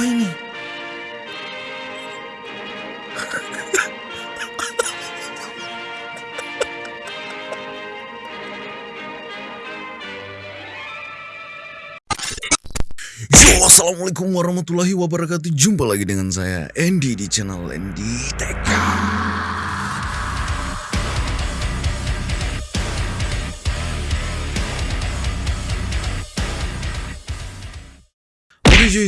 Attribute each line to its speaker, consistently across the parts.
Speaker 1: Apa ini? Assalamualaikum warahmatullahi wabarakatuh. Jumpa lagi dengan saya Andy di channel Andy Tech.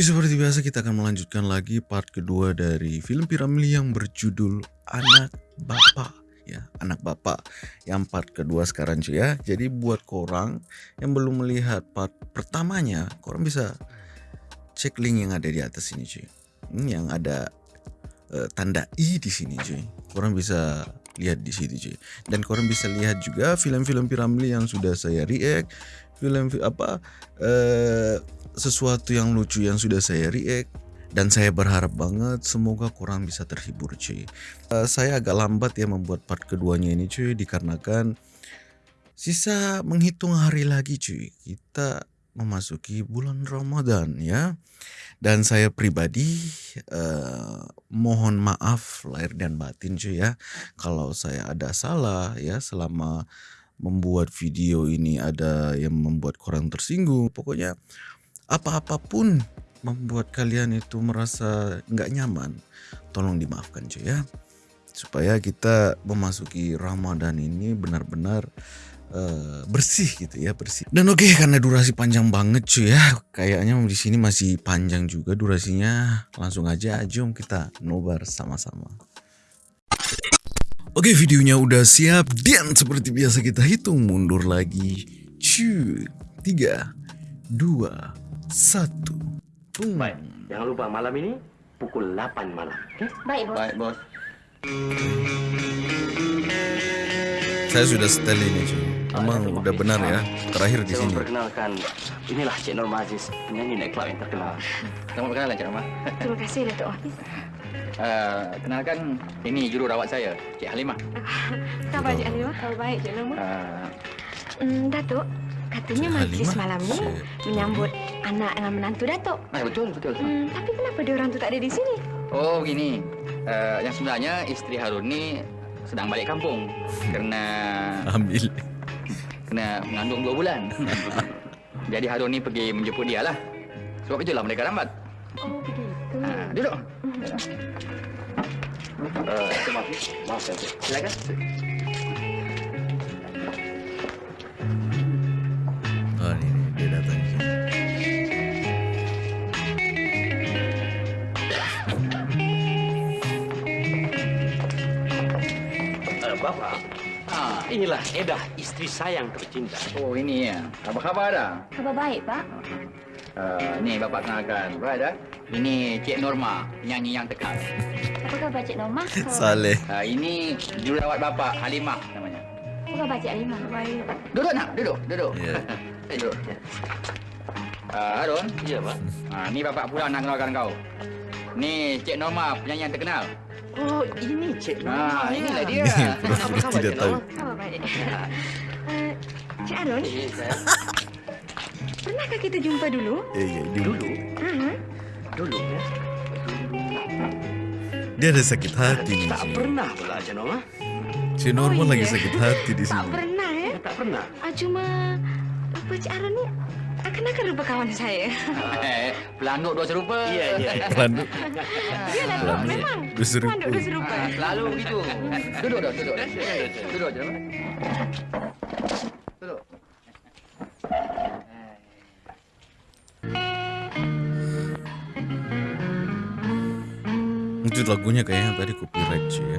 Speaker 1: Seperti biasa kita akan melanjutkan lagi part kedua dari film Piramli yang berjudul Anak Bapak ya, Anak Bapak yang part kedua sekarang cuy ya. Jadi buat korang yang belum melihat part pertamanya, korang bisa cek link yang ada di atas ini cuy. Ini yang ada uh, tanda i di sini cuy. Korang bisa lihat di situ cuy. Dan korang bisa lihat juga film-film Piramli yang sudah saya react, film apa uh, sesuatu yang lucu yang sudah saya react dan saya berharap banget semoga kurang bisa terhibur cuy. Uh, saya agak lambat ya membuat part keduanya ini cuy dikarenakan sisa menghitung hari lagi cuy. Kita memasuki bulan Ramadan ya. Dan saya pribadi uh, mohon maaf lahir dan batin cuy ya kalau saya ada salah ya selama membuat video ini ada yang membuat kurang tersinggung. Pokoknya apa-apapun membuat kalian itu merasa nggak nyaman, tolong dimaafkan cuy ya. Supaya kita memasuki Ramadan ini benar-benar uh, bersih gitu ya, bersih. Dan oke okay, karena durasi panjang banget cuy ya, kayaknya di sini masih panjang juga durasinya. Langsung aja jom kita nobar sama-sama. Oke videonya udah siap dan seperti biasa kita hitung mundur lagi. Cuy, tiga, dua, satu.
Speaker 2: Hmm. Baik, jangan lupa malam ini pukul 8 malam. Okay?
Speaker 3: Baik, bos.
Speaker 2: Baik, bos.
Speaker 1: Saya sudah setel ini, cuy. Memang
Speaker 2: Baik,
Speaker 1: udah benar ya. Terakhir di sini.
Speaker 2: memperkenalkan, inilah Cik Norma Aziz, penyanyi night club yang terkenal.
Speaker 4: Selamat berkenalan Cik Rahmat.
Speaker 3: Terima kasih, Datuk Hafiz.
Speaker 4: Uh, kenalkan, ini juru rawat saya, Cik Halimah.
Speaker 3: Khabar, Cik Halimah? Oh, baik, Cik Norma.
Speaker 4: Uh,
Speaker 3: Hmm, Datuk, katanya
Speaker 1: Cik
Speaker 3: majlis
Speaker 1: Halimah?
Speaker 3: malam ni
Speaker 1: Cik-
Speaker 3: menyambut anak dengan menantu Datuk.
Speaker 4: ah, betul, betul.
Speaker 3: Hmm, tapi kenapa dia orang tu tak ada di sini?
Speaker 4: Oh, begini. Uh, yang sebenarnya isteri Harun ni sedang balik kampung kerana
Speaker 1: Ambil.
Speaker 4: kena mengandung dua bulan. Jadi Harun ni pergi menjemput dia lah. Sebab itulah mereka lambat.
Speaker 3: Oh, begitu.
Speaker 4: Uh, duduk.
Speaker 2: Uh, maaf, maaf saya. Cik. Silakan.
Speaker 1: Oh ini, ini dia datang.
Speaker 2: Uh, Bapak, ah, inilah Edah, istri saya yang tercinta.
Speaker 4: Oh, ini ya. Apa khabar dah?
Speaker 3: Khabar baik, Pak.
Speaker 4: Uh, ni bapak kenalkan. Baik dah. Ini Cik Norma, penyanyi yang terkenal.
Speaker 3: Apa khabar, Cik Norma?
Speaker 1: Saleh.
Speaker 4: Uh, ini jururawat bapak, Halimah namanya.
Speaker 3: Apa khabar, Cik Halimah? Baik.
Speaker 4: Duduk nak, duduk, duduk.
Speaker 1: Ya.
Speaker 4: Eh, duduk. Uh, Harun,
Speaker 2: Iya, Pak.
Speaker 4: uh, ni bapak pula nak kenalkan kau. Ni Cik Norma, penyanyi yang terkenal.
Speaker 2: Oh, ini Cik Norma.
Speaker 4: Ah, inilah dia.
Speaker 2: Apa khabar, Cik
Speaker 1: tahu.
Speaker 2: Norma?
Speaker 3: Khabar baik. Eh, Cik Arun,
Speaker 2: Ini saya.
Speaker 3: pernahkah kita jumpa dulu?
Speaker 1: Eh, ya, dulu.
Speaker 2: Dulu,
Speaker 3: Hmm.
Speaker 2: Dulu ya.
Speaker 1: Dia ada sakit hati nih.
Speaker 2: Tak pernah pula Cik Norma.
Speaker 1: Si Normal
Speaker 3: Oh,
Speaker 1: lagi
Speaker 3: iya.
Speaker 1: sakit hati di
Speaker 3: Tak
Speaker 1: sini.
Speaker 3: pernah, eh?
Speaker 2: Tak pernah.
Speaker 3: Ah, cuma rupa Cik Arun ni akan-akan rupa kawan saya.
Speaker 4: Eh, pelanduk dua serupa.
Speaker 2: Iya, iya. iya.
Speaker 1: Pelanduk.
Speaker 3: Ya.
Speaker 1: Pelanduk.
Speaker 3: Memang.
Speaker 1: Dua serupa.
Speaker 3: Pelanduk dua serupa.
Speaker 4: Ah, selalu begitu. Duduk dah, duduk. Duduk je. Duduk.
Speaker 1: Itu lagunya kayaknya tadi copyright sih ya.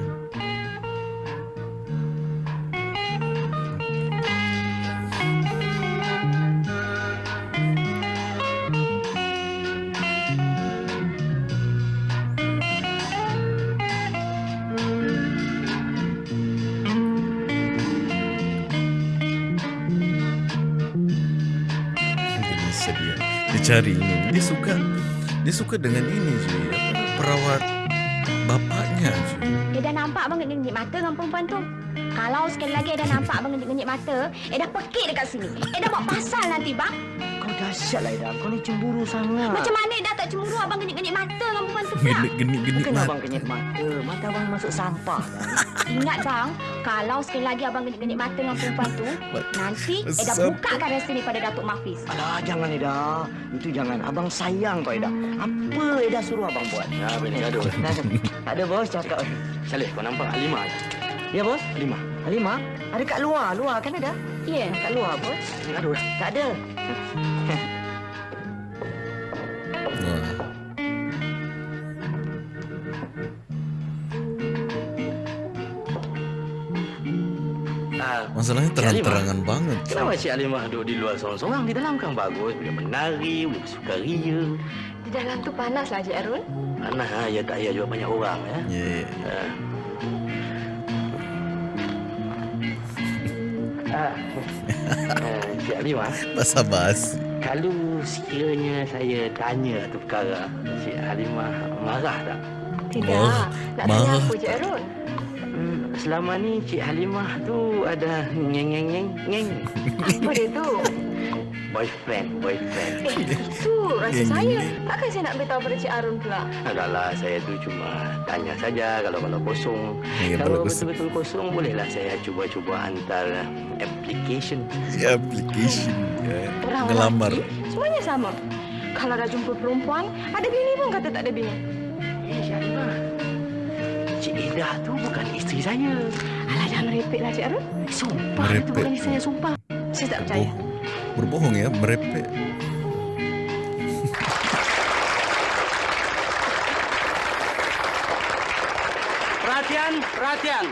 Speaker 1: Dia bisa dia. Dia cari ini. Dia suka. Dia suka dengan ini sih. Perawat
Speaker 3: ngejengit mata dengan perempuan tu. Kalau sekali lagi Eda nampak abang ngejengit mata, Eda pekik dekat sini. Eda buat pasal nanti, bang.
Speaker 2: Kau
Speaker 5: dahsyatlah Ida. Kau ni cemburu sangat.
Speaker 6: Macam mana dah tak cemburu abang genik-genik mata dengan perempuan tu pula?
Speaker 1: Genik-genik
Speaker 5: Bukan
Speaker 1: mata.
Speaker 5: abang kenyit mata. Mata abang masuk sampah.
Speaker 6: Ingat bang, kalau sekali lagi abang genik-genik mata dengan perempuan tu, nanti Eda
Speaker 1: Sam-
Speaker 6: buka garasi ni pada Datuk Mahfiz.
Speaker 5: Alah, jangan Ida. Itu jangan. Abang sayang kau Ida. Apa Eda suruh abang buat?
Speaker 4: Ya, boleh gaduh.
Speaker 5: tak ada bos cakap.
Speaker 4: Saleh, kau nampak Halimah?
Speaker 5: Ya bos? Halimah. Halimah? Ada kat luar. Luar kan ada?
Speaker 6: Ya.
Speaker 5: Kat luar bos.
Speaker 4: Gaduh.
Speaker 5: Tak ada.
Speaker 1: Masalahnya terang-terangan banget.
Speaker 4: kenapa Cik Halimah duduk di luar seorang-seorang? Di dalam kan bagus. Boleh menari, boleh bersukaria.
Speaker 6: Di dalam tu panas lah, Cik Arun.
Speaker 4: Anak, ha, ya tak payah juga banyak orang. Ya.
Speaker 1: Ya, ya, ya.
Speaker 4: Ah. Ah. Ah, Cik Halimah,
Speaker 1: Basa-basi.
Speaker 4: kalau sekiranya saya tanya tu perkara, Cik Halimah marah tak?
Speaker 6: Tidak.
Speaker 1: Marah.
Speaker 6: Nak tanya
Speaker 1: Marah.
Speaker 6: apa, Cik Arun?
Speaker 4: Selama ni Cik Halimah tu ada ngeng ngeng ngeng ngeng
Speaker 6: Apa dia tu?
Speaker 4: boyfriend boyfriend.
Speaker 6: Eh, itu rasa saya. Takkan saya nak beritahu pada Cik Arun pula?
Speaker 4: Adalah saya tu cuma tanya saja kalau kalau kosong.
Speaker 1: Ya,
Speaker 4: kalau betul-betul kosong bolehlah saya cuba-cuba hantar application.
Speaker 1: Si application. Ya.
Speaker 6: Orang
Speaker 1: Ngelamar.
Speaker 6: semuanya sama. Kalau dah jumpa perempuan, ada bini pun kata tak ada bini.
Speaker 4: Eh Cik Halimah. Cik Ida tu bukan isteri saya.
Speaker 6: Alah, jangan merepek lah, Cik Arun.
Speaker 4: Sumpah itu
Speaker 1: Merepek.
Speaker 4: bukan isteri saya, sumpah.
Speaker 6: Saya tak percaya.
Speaker 1: Oh, berbohong ya, merepek.
Speaker 2: Perhatian, perhatian.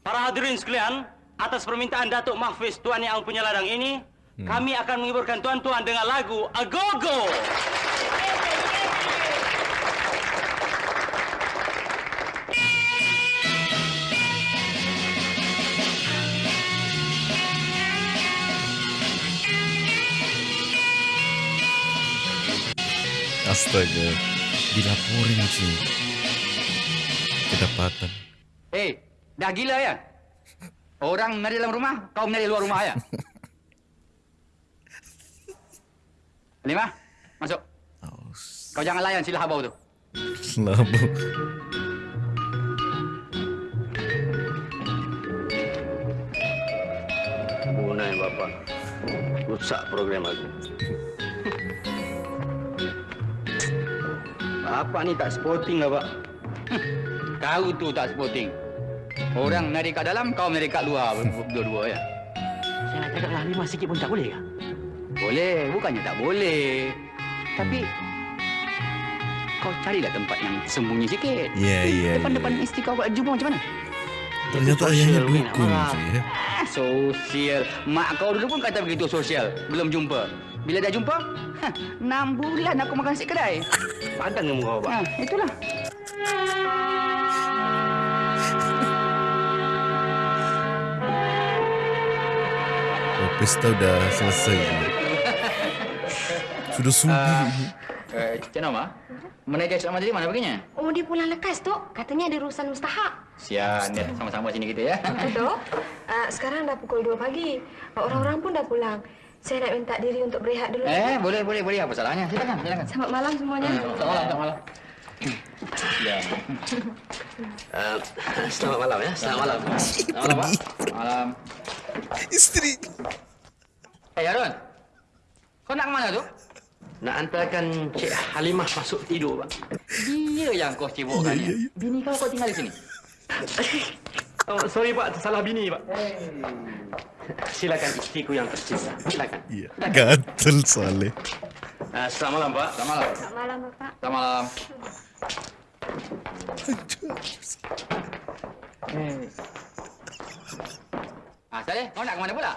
Speaker 2: Para hadirin sekalian, atas permintaan Datuk Mahfiz Tuan Yang punya ladang ini, kami akan menghiburkan tuan-tuan dengan lagu Agogo.
Speaker 1: Astaga. Dilaporin sih. Kedapatan.
Speaker 4: Eh, dah gila ya? Orang menari dalam rumah, kau menari luar rumah ya? Lima, masuk.
Speaker 1: Oh,
Speaker 4: Kau jangan layan sila habau tu.
Speaker 1: selama.
Speaker 2: Bunai bapa. Rusak program aku.
Speaker 4: Bapak ni tak sporting lah, Pak. Kau tu tak sporting. Orang menari kat dalam, kau menari kat luar berdua-dua ya.
Speaker 2: Saya nak cakap lah lima sikit pun tak boleh ke?
Speaker 4: Boleh, bukannya tak boleh. Tapi kau carilah tempat yang sembunyi sikit.
Speaker 1: Ya, ya,
Speaker 4: Depan-depan
Speaker 1: ya.
Speaker 4: isteri kau buat jumpa macam mana?
Speaker 1: Ternyata
Speaker 2: Itu
Speaker 1: ayahnya dukung ya.
Speaker 4: Sosial. Mak kau dulu pun kata begitu sosial. Belum jumpa. Bila dah jumpa, hah, enam bulan aku makan nasi kedai.
Speaker 2: Padan ke muka bapak?
Speaker 4: Ha, itulah.
Speaker 1: Oh, pesta udah selesai. Sudah subuh. ini.
Speaker 4: Eh, Cik Nama, menaja selama tadi mana perginya?
Speaker 6: Oh, dia pulang lekas, Tok. Katanya ada urusan mustahak.
Speaker 4: Sian, dia sama-sama sini kita ya.
Speaker 6: Tok, uh, sekarang dah pukul 2 pagi. Orang-orang pun dah pulang. Saya nak minta diri untuk berehat dulu.
Speaker 4: Eh, boleh, boleh, boleh. Apa salahnya? Silakan, silakan.
Speaker 6: Selamat malam semuanya.
Speaker 4: Selamat malam, selamat malam. Ya.
Speaker 2: Uh, selamat malam ya. Selamat malam.
Speaker 4: Selamat malam, Pak. Malam.
Speaker 1: Istri.
Speaker 4: Eh, Harun. Kau nak ke mana tu?
Speaker 2: Nak hantarkan Cik Halimah masuk tidur, Pak.
Speaker 4: Dia yang kau sibukkan
Speaker 1: Ya, ya,
Speaker 4: ni. Bini kau kau tinggal di sini.
Speaker 2: Oh, sorry, Pak. Salah bini, Pak. Silakan istriku yang tercinta. Silakan.
Speaker 1: Iya. Gatel Saleh.
Speaker 2: Uh, selamat malam, Pak.
Speaker 4: Selamat malam.
Speaker 6: Selamat malam, Bapak.
Speaker 4: Selamat malam. Ah, Saleh, kau nak ke mana pula?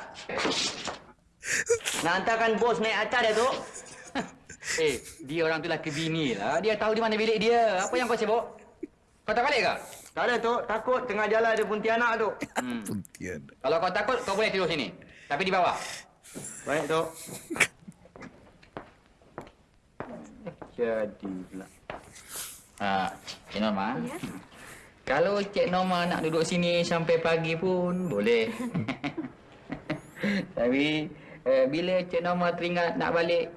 Speaker 5: Nak hantarkan bos naik atas dia tu.
Speaker 4: Eh, dia orang tu laki bini lah. Dia tahu di mana bilik dia. Apa yang kau sibuk? Kau tak balik ke?
Speaker 5: Tak ada tu. Takut tengah jalan ada puntianak tu.
Speaker 4: Hmm. Kalau kau takut, kau boleh tidur sini. Tapi di bawah.
Speaker 5: Baik tu.
Speaker 4: Jadi pula. Ha, Cik Norma.
Speaker 6: Ya.
Speaker 4: Kalau Cik Norma nak duduk sini sampai pagi pun boleh. Tapi uh, bila Cik Norma teringat nak balik,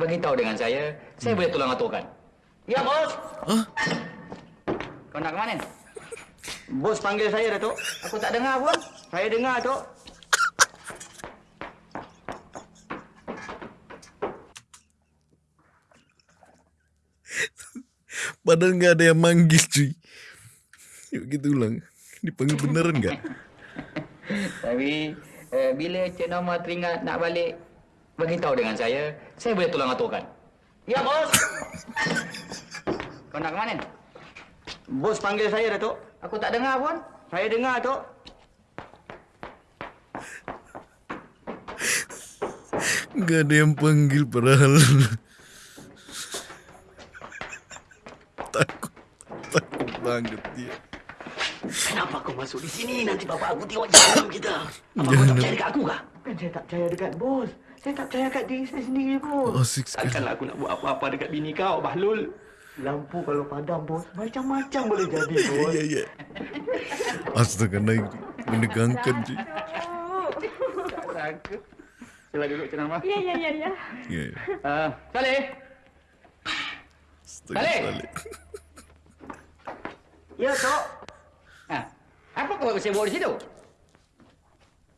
Speaker 4: beritahu dengan saya. Saya boleh tolong aturkan. Ya, bos.
Speaker 1: Hah?
Speaker 4: Kau nak ke mana? Bos panggil saya, Datuk. Aku tak dengar pun. Saya dengar, Datuk.
Speaker 1: Padahal nggak ada yang manggil cuy. Yuk kita ulang. Dipanggil beneran nggak?
Speaker 4: Tapi uh, bila Cik Norma teringat nak balik, beritahu dengan saya. Saya boleh tolong aturkan. Ya, bos. Kau nak ke mana? Bos panggil saya, Datuk. Aku tak dengar pun. Saya dengar, Datuk.
Speaker 1: Nggak ada yang panggil padahal. takut, takut banget dia.
Speaker 2: Kenapa kau masuk di sini? Nanti bapak aku tengok jalan kita. Apa kau tak percaya dekat aku kah?
Speaker 5: Bukan saya tak percaya dekat bos. Saya tak percaya kat diri saya sendiri pun.
Speaker 1: Sekali.
Speaker 5: Takkanlah aku nak buat apa-apa dekat bini kau, Bahlul. Lampu kalau padam, bos, macam-macam boleh jadi,
Speaker 1: Ya,
Speaker 5: bos.
Speaker 1: ya, ya. Astaga naik menegangkan cuy.
Speaker 4: Sangka. Sila duduk, Cik Norma.
Speaker 3: Ya, ya, ya, ya.
Speaker 1: Ya, ya.
Speaker 4: Uh, Saleh.
Speaker 1: Astaga
Speaker 4: Balik.
Speaker 1: Saleh.
Speaker 5: Ya, Tok.
Speaker 4: Ha, apa kau saya bawa di situ?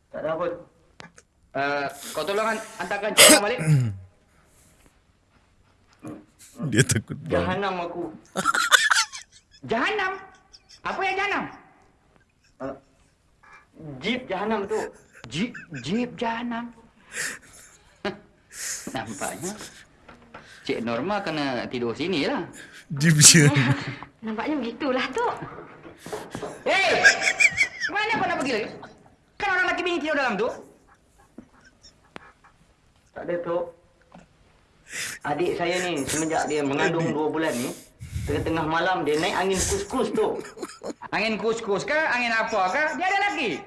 Speaker 5: Tak ada apa.
Speaker 4: Uh, kau tolong han- hantarkan Cik Norma balik.
Speaker 1: Dia takut banget.
Speaker 5: Jahanam aku.
Speaker 4: Jahanam? Apa yang jahanam?
Speaker 5: Uh, jeep jahanam tu.
Speaker 4: Jeep, jeep jahanam. Nampaknya Cik Norma kena tidur sini lah.
Speaker 1: Jeep je.
Speaker 3: Nampaknya begitulah, Tok.
Speaker 4: Hei! Mana kau nak pergi lagi? Kan orang lelaki bini tidur dalam tu?
Speaker 5: Tak ada, Tok. Adik saya ni, semenjak dia mengandung dua bulan ni, tengah-tengah malam dia naik angin kus-kus tu.
Speaker 4: Angin kus-kus kah? Angin apa kah? Dia ada lagi.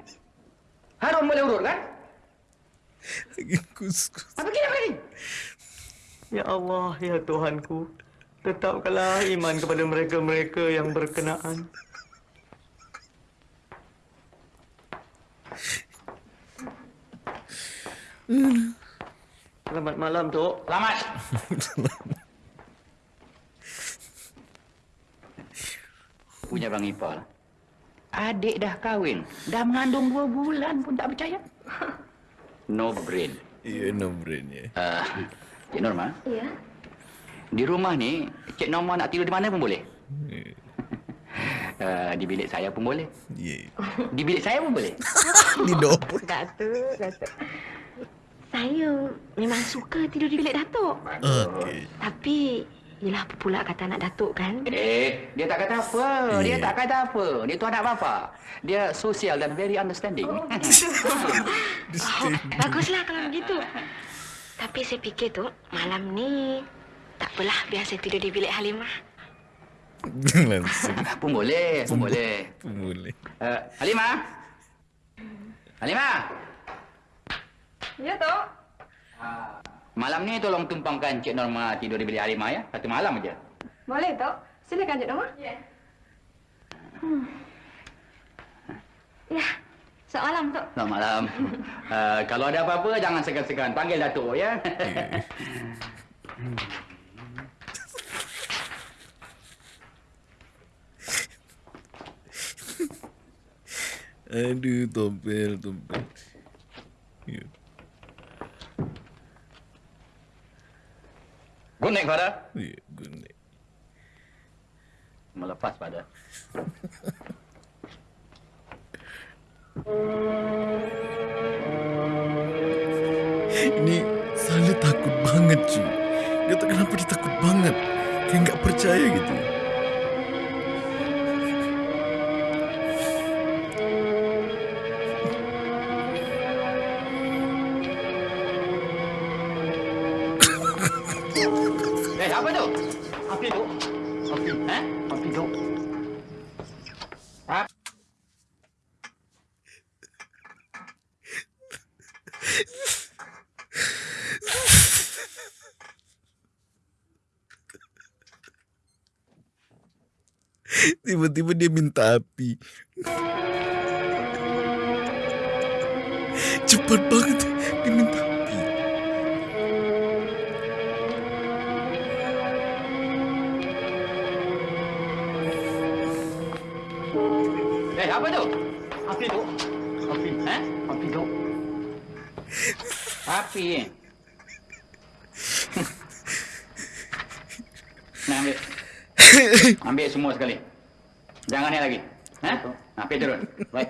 Speaker 4: Harum boleh urut kan?
Speaker 1: Lagi kus-kus.
Speaker 4: Apa kira lagi?
Speaker 5: Ya Allah, ya Tuhanku. Tetapkanlah iman kepada mereka-mereka yang berkenaan. Selamat malam, Tok.
Speaker 4: Selamat. Punya Bang Ipal. Adik dah kahwin. Dah mengandung dua bulan pun tak percaya. No brain.
Speaker 1: Ya, no brain ya.
Speaker 4: Uh, Cik Norma,
Speaker 3: Ya.
Speaker 4: di rumah ni Cik Norma nak tidur di mana pun boleh. Uh, di bilik saya pun boleh.
Speaker 1: Ya.
Speaker 4: Di bilik saya pun boleh.
Speaker 1: Di dapur.
Speaker 3: Datuk, Datuk. Saya memang suka tidur di bilik Datuk.
Speaker 1: Okey.
Speaker 3: Tapi, yelah apa pula kata anak Datuk kan?
Speaker 4: Eh, dia tak kata apa. Dia
Speaker 1: Yeah.
Speaker 4: tak kata apa. Dia tu anak bapa. Dia sosial dan very understanding.
Speaker 3: Oh, baguslah kalau begitu. Tapi saya fikir tu, malam ni tak apalah biar saya tidur di bilik Halimah.
Speaker 1: Langsung
Speaker 4: pun boleh, pun boleh.
Speaker 1: boleh.
Speaker 4: Uh, Halimah? Halimah?
Speaker 3: Ya, Tok.
Speaker 4: Malam ni tolong tumpangkan Cik Norma tidur di bilik Halimah ya. Satu malam aja.
Speaker 3: Boleh, Tok. Silakan, Cik Norma. Ya. Hmm. Ya, selamat malam, Tok.
Speaker 4: Selamat malam. Uh, kalau ada apa-apa jangan segan-segan. Panggil Datuk ya.
Speaker 1: Aduh, tompel, tompel.
Speaker 4: Good night, Father.
Speaker 1: Ya, good night.
Speaker 4: Melepas, Father.
Speaker 1: Ini Saleh takut banget cuy. Gak tau kenapa dia takut banget. Kayak nggak percaya gitu.
Speaker 4: Semua sekali. Jangan ni lagi. Ha? Api turun. Baik.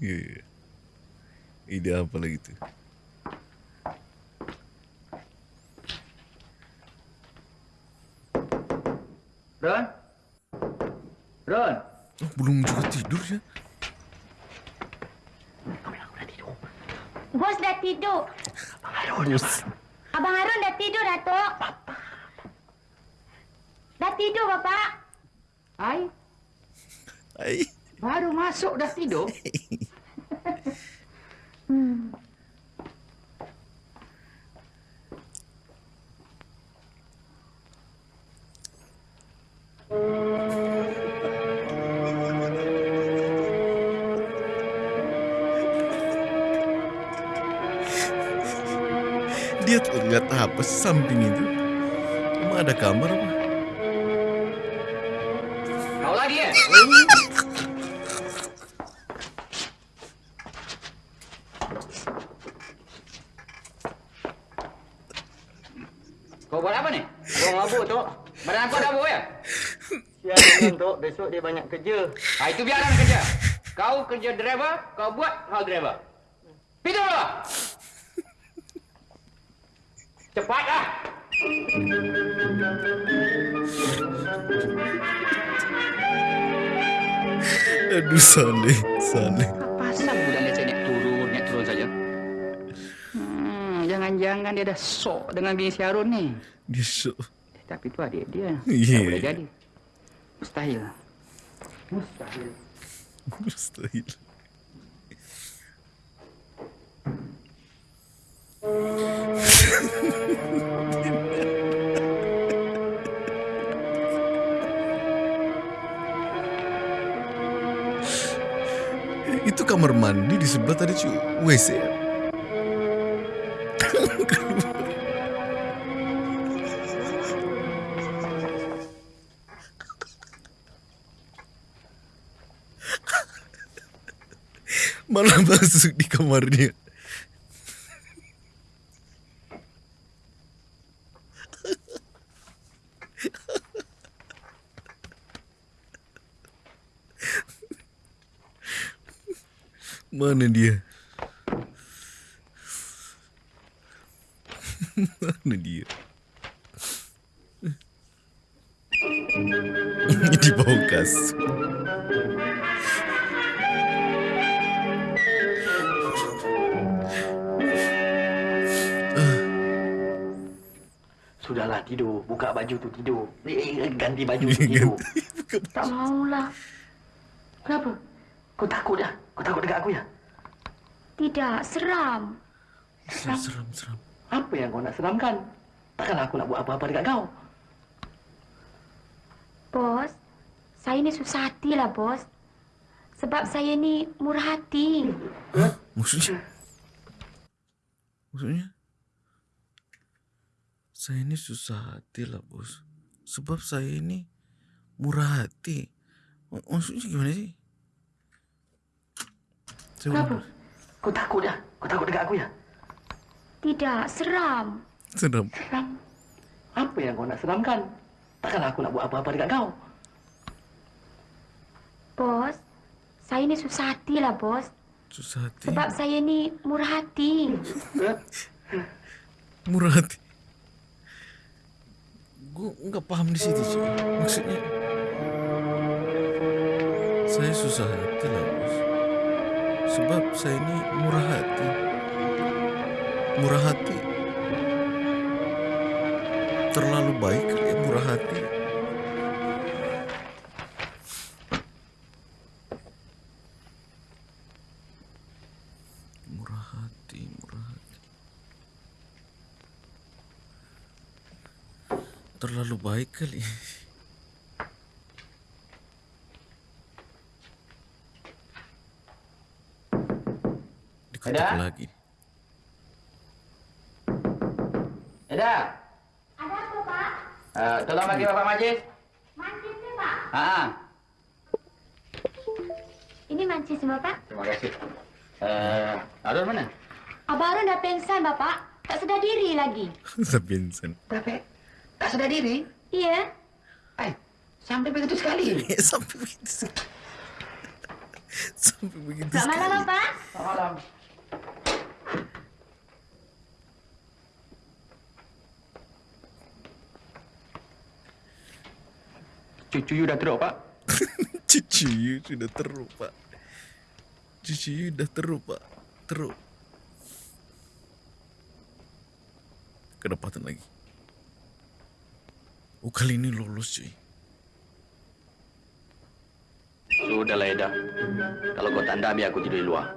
Speaker 1: Ya, ya. Ide apa lagi tu?
Speaker 4: Ron? Ron?
Speaker 1: Oh, belum juga tidur ya?
Speaker 6: Bos dah tidur.
Speaker 1: Bos.
Speaker 6: Abang Harun dah tidur, Datuk. Dah tidur, Bapak.
Speaker 4: Ai,
Speaker 1: Ai.
Speaker 4: baru masuk dah tidur.
Speaker 1: samping itu? Emang ada kamar apa?
Speaker 4: Kau lagi eh? Kau buat apa ni?
Speaker 5: Kau mabuk, Tok.
Speaker 4: Badan aku ada apa ya?
Speaker 5: Siang, Tok. Besok dia banyak kerja.
Speaker 4: Ah, itu biarkan kerja. Kau kerja driver, kau buat hal driver.
Speaker 1: Aduh.
Speaker 4: Pasal budak ni saya naik turun, naik turun saja. Hmm, jangan-jangan dia dah sok dengan bini si Harun ni.
Speaker 1: Dia syok.
Speaker 4: Eh, Tapi tu adik dia.
Speaker 1: Ya.
Speaker 4: Tak boleh jadi. Mustahil. Mustahil.
Speaker 1: Mustahil. Itu kamar mandi di sebelah tadi cu WC ya? Malah masuk di kamarnya. Mana dia? Mana dia? Di bawah kasur.
Speaker 2: Sudahlah tidur. Buka baju tu tidur. Eh, eh, ganti baju tu tidur.
Speaker 6: Tak maulah.
Speaker 2: Kenapa? Kau takut dah? Kau takut dekat aku ya?
Speaker 6: Tidak, seram.
Speaker 1: Seram, seram, seram.
Speaker 2: Apa yang kau nak seramkan? Takkanlah aku nak buat apa-apa dekat kau.
Speaker 6: Bos, saya ni susah hati lah, bos. Sebab saya ni murah hati.
Speaker 1: Maksudnya? Maksudnya? Saya ini susah hati lah bos. Sebab saya ini murah hati. Mak- Maksudnya gimana sih? Saya
Speaker 2: Kenapa? Kau takut dah? Kau takut dekat aku ya?
Speaker 6: Tidak, seram.
Speaker 1: Seram.
Speaker 2: Seram. Apa yang kau nak seramkan? Takkanlah aku nak buat apa-apa dekat kau.
Speaker 6: Bos, saya ni susah hati lah, bos.
Speaker 1: Susah hati.
Speaker 6: Sebab saya ni murah hati.
Speaker 1: Murah hati. Gue nggak paham di situ cuy. Maksudnya saya susah hati lah bos. Sebab saya ini murah hati. Murah hati. Terlalu baik kali ya murah hati. Terlalu baik kali.
Speaker 4: Ada?
Speaker 1: lagi?
Speaker 4: Eda,
Speaker 6: Ada apa, Pak?
Speaker 4: uh, tolong bagi Bapak Majlis.
Speaker 6: Mancisnya, Pak.
Speaker 4: Ha.
Speaker 6: Ini mancisnya, Bapak.
Speaker 4: Terima kasih. Uh, Arun mana?
Speaker 6: Abang Arun dah pengsan, Bapak. Tak sedar diri lagi.
Speaker 1: Vincent.
Speaker 4: Tapi tak sedar diri.
Speaker 6: Iya.
Speaker 4: Eh, sampai begitu sekali.
Speaker 1: Sampai begitu. Sampai begitu.
Speaker 6: Selamat malam,
Speaker 1: sekali.
Speaker 6: Bapak.
Speaker 4: Selamat malam. Cucu you dah teruk, Pak.
Speaker 1: Cucu you sudah teruk, Pak. Cucu you dah teruk, Pak. Teruk. Kedapatan lagi. Oh, kali ini lolos, cuy.
Speaker 5: Sudahlah Eda. Kalau kau tak biar aku tidur di luar.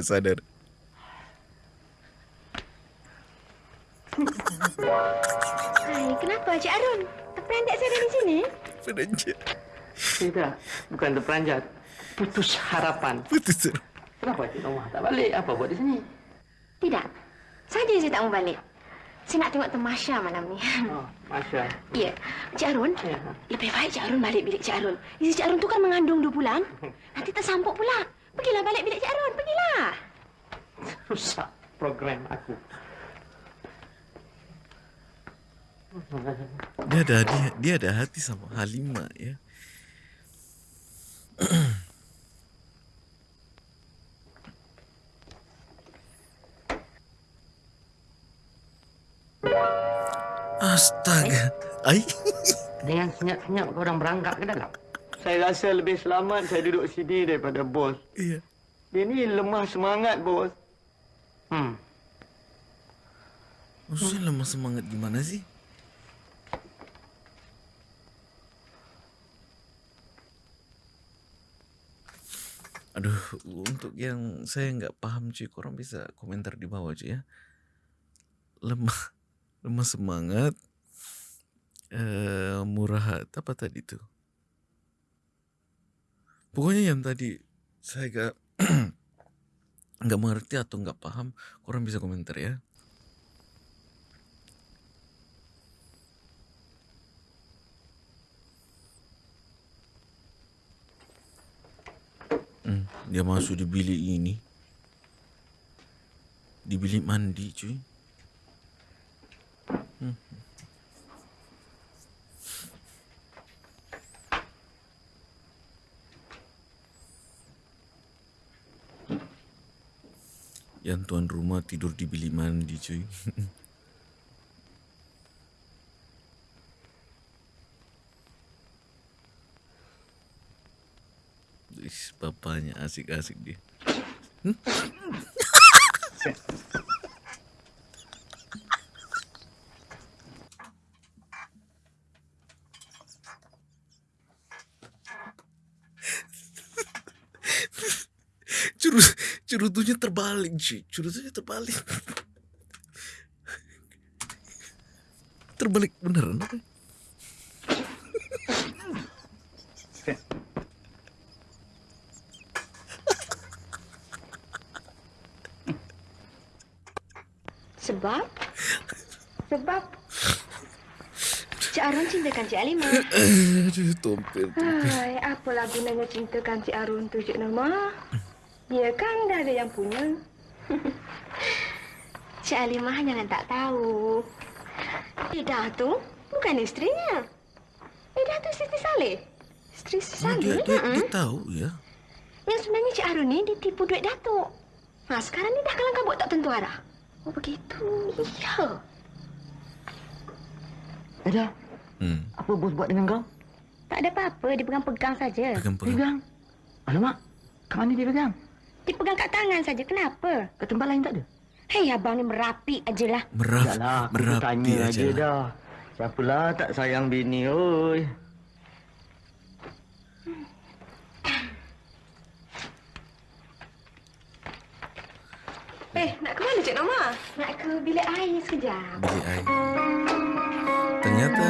Speaker 1: Nggak sadar.
Speaker 3: Hai, kenapa Cik Arun? Terperanjat saya dari sini?
Speaker 1: Penanjat.
Speaker 5: Tidak, bukan terperanjat. Putus harapan.
Speaker 1: Putus teruk.
Speaker 5: Kenapa Cik Nomah tak balik? Apa buat di sini?
Speaker 3: Tidak. Saja saya tak mau balik. Saya nak tengok temasya malam ni.
Speaker 5: Oh, Masya.
Speaker 3: Ya, Cik Arun,
Speaker 5: Ya.
Speaker 3: lebih baik Cik Arun balik bilik Cik Arun. Isteri Cik Arun tu kan mengandung dua bulan. Nanti tersampuk pula. Pergilah balik bilik Cik Arun, pergilah.
Speaker 5: Rusak program aku.
Speaker 1: Dia ada dia, dia ada hati sama Halimah ya. Astaga. Ai.
Speaker 5: Dengan senyap-senyap kau orang berangkat ke dalam? Saya rasa lebih selamat saya duduk sini daripada bos.
Speaker 1: Iya.
Speaker 5: Dia ni lemah semangat, bos. Hmm.
Speaker 1: Maksudnya lemah semangat gimana sih? Aduh, untuk yang saya nggak paham cuy, korang bisa komentar di bawah cuy ya. Lemah, lemah semangat, eh murah apa tadi tuh? Pokoknya yang tadi saya gak nggak mengerti atau nggak paham, korang bisa komentar ya. Hmm, dia masuk di bilik ini. Di bilik mandi, cuy. Hmm. Yang tuan rumah tidur di bilik mandi, cuy. Ish, bapaknya asik-asik dia. Curut curutunya terbalik, cuy. Curutunya terbalik. terbalik beneran apa?
Speaker 3: Sebab? Sebab Cik Arun cintakan Cik Alimah.
Speaker 1: Aduh, tompel.
Speaker 3: Hai, apalah gunanya cintakan Cik Arun tu Cik Norma? Dia kan dah ada yang punya. Cik Alimah jangan tak tahu. Ida tu bukan isterinya. Ida tu isteri Saleh. Isteri
Speaker 1: Oh,
Speaker 3: Saleh.
Speaker 1: dia, dia,
Speaker 3: mm-mm.
Speaker 1: dia tahu ya.
Speaker 3: Yang sebenarnya Cik Arun ni ditipu duit Datuk. Ha, sekarang ni dah kalang kabut tak tentu arah. Oh, begitu. Ya.
Speaker 5: Eda,
Speaker 1: Hmm.
Speaker 5: apa bos buat dengan kau?
Speaker 3: Tak ada apa-apa. Dia pegang-pegang saja.
Speaker 1: Pegang-pegang.
Speaker 5: Pegang. Alamak, kat mana dia pegang?
Speaker 3: Dia pegang kat tangan saja. Kenapa?
Speaker 5: Kat tempat lain tak ada?
Speaker 3: Hei, abang ni merapi ajalah.
Speaker 1: Merap,
Speaker 5: Taklah, aku
Speaker 1: merapi
Speaker 5: bertanya
Speaker 1: aja.
Speaker 5: aja dah. Siapalah tak sayang bini, oi.
Speaker 3: Eh, nak ke mana Cik Norma? Nak ke bilik air sekejap.
Speaker 1: bilik air. Ternyata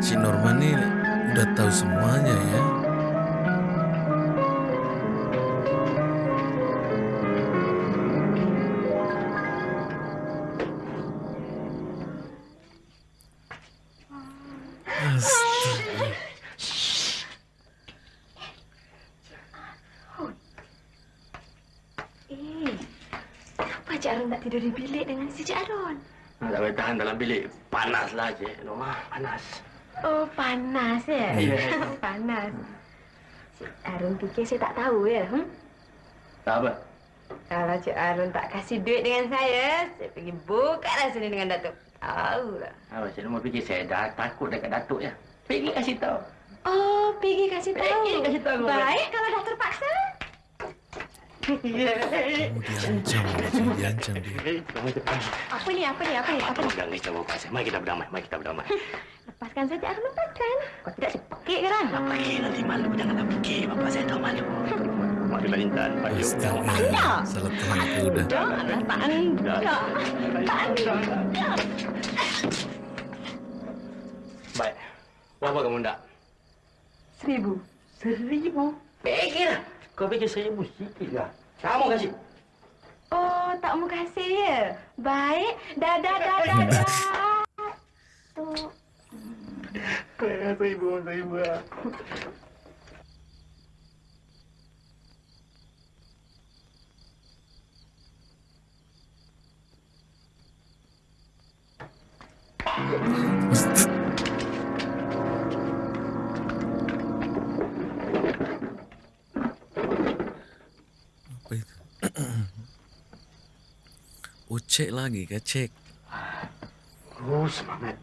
Speaker 1: si Norma ni udah tahu semuanya ya.
Speaker 3: Cik Arun? Tak
Speaker 2: boleh tahan dalam bilik. Panaslah, Cik Norma. Panas.
Speaker 3: Oh, panas ya?
Speaker 2: Ya.
Speaker 3: panas. Cik Arun fikir saya tak tahu ya? Hmm?
Speaker 2: Tak apa.
Speaker 3: Kalau Cik Arun tak kasih duit dengan saya, saya pergi bukalah sini dengan Datuk. Tahulah.
Speaker 2: Apa Cik Norma fikir saya dah takut dekat Datuk ya? Pergi kasih tahu.
Speaker 3: Oh, pergi kasih tahu.
Speaker 2: Pergi kasih tahu.
Speaker 3: Baik, kalau dah terpaksa.
Speaker 1: Kamu diancam, Raja. diancam dia.
Speaker 3: Apa ni, apa ni, apa ni, apa ni?
Speaker 2: Jangan risau bapak saya. Mari kita berdamai. Mari kita berdamai.
Speaker 3: Lepaskan saja, Arun lepaskan. Kau tidak sepekik ke kan?
Speaker 2: Tak pergi nanti malu. Janganlah pergi. Bapak saya tahu malu. Marilah Intan. Mari.
Speaker 1: Astaga. Salah tangkap udah.
Speaker 3: Tak, tak anda. Tak anda.
Speaker 2: Baik. Berapa kamu nak?
Speaker 3: Seribu.
Speaker 2: Seribu. Pergilah. Kau fikir seribu sikit lah. Kamu kasih.
Speaker 3: Oh, tak mau kasih ya? Baik. Dah, dah, dah, dah, dah. Tu.
Speaker 2: Seribu, seribu lah.
Speaker 1: Apa Oh, cek lagi ke? Cek.
Speaker 2: Oh, semangat.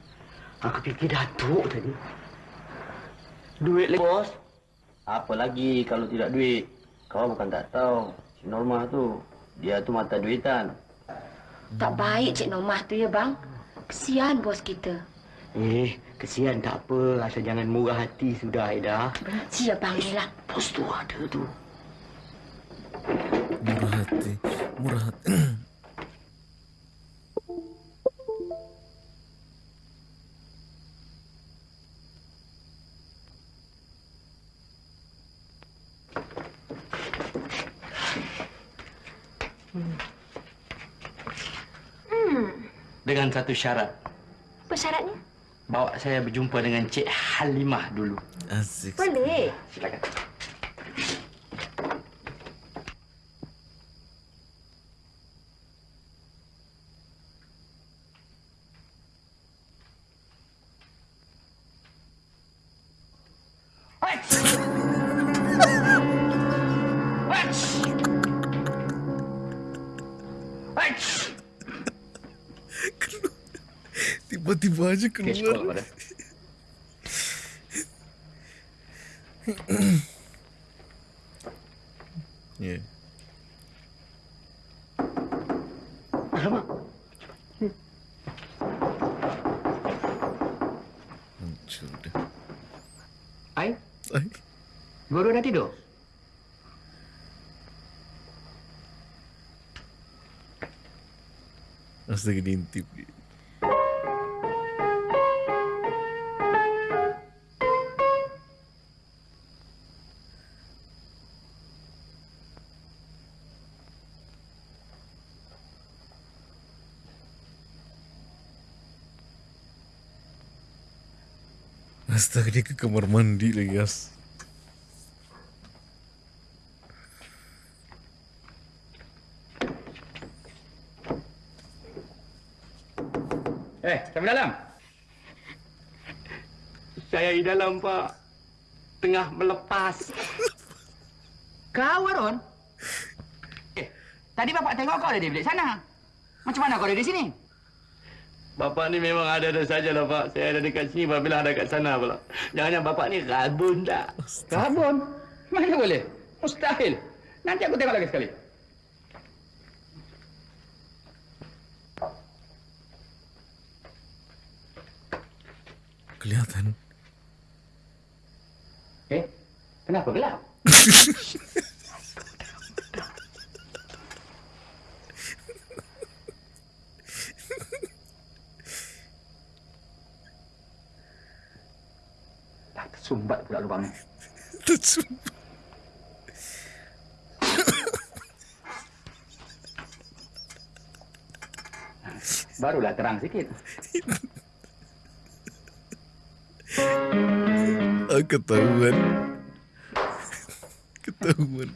Speaker 2: Aku fikir Datuk tadi. Duit lagi, bos. Apa lagi kalau tidak duit? Kau bukan tak tahu. Si Norma tu, dia tu mata duitan.
Speaker 6: Tak baik Cik Nomah tu ya bang. Kesian bos kita.
Speaker 2: Eh, kesian tak apa. Asal jangan murah hati sudah, Aida.
Speaker 6: Benci ya ni lah.
Speaker 2: Bos tu ada tu.
Speaker 1: Murah hati. Murah hati.
Speaker 2: Dengan satu syarat.
Speaker 3: Apa syaratnya?
Speaker 2: Bawa saya berjumpa dengan Cik Halimah dulu.
Speaker 1: Asik.
Speaker 3: Boleh.
Speaker 2: Silakan.
Speaker 1: Tiba-tiba aja
Speaker 2: Okey, sekolah
Speaker 1: keluar.
Speaker 2: pada.
Speaker 1: Ya.
Speaker 2: Alamak.
Speaker 1: Hancur dah.
Speaker 2: Ai,
Speaker 1: Ay,
Speaker 2: baru dah tidur?
Speaker 1: astaga diintip dia. Astaga dia ke kamar mandi lagi guys.
Speaker 4: Eh, sampai dalam.
Speaker 2: Saya di dalam, Pak. Tengah melepas.
Speaker 4: Kau, Arun? Eh, tadi bapak tengok kau ada di bilik sana. Macam mana kau ada di sini?
Speaker 2: Bapak ni memang ada-ada sajalah, Pak. Saya ada dekat sini, apabila ada kat sana pula. Jangan-jangan bapak ni rabun tak?
Speaker 4: Rabun? Mana boleh? Mustahil. Nanti aku tengok lagi sekali.
Speaker 1: Kelihatan.
Speaker 4: Eh, kenapa gelap? Tersumbat pula lubangnya.
Speaker 1: Tersumbat.
Speaker 4: Barulah terang sikit.
Speaker 1: Ah, ketahuan. Ketahuan.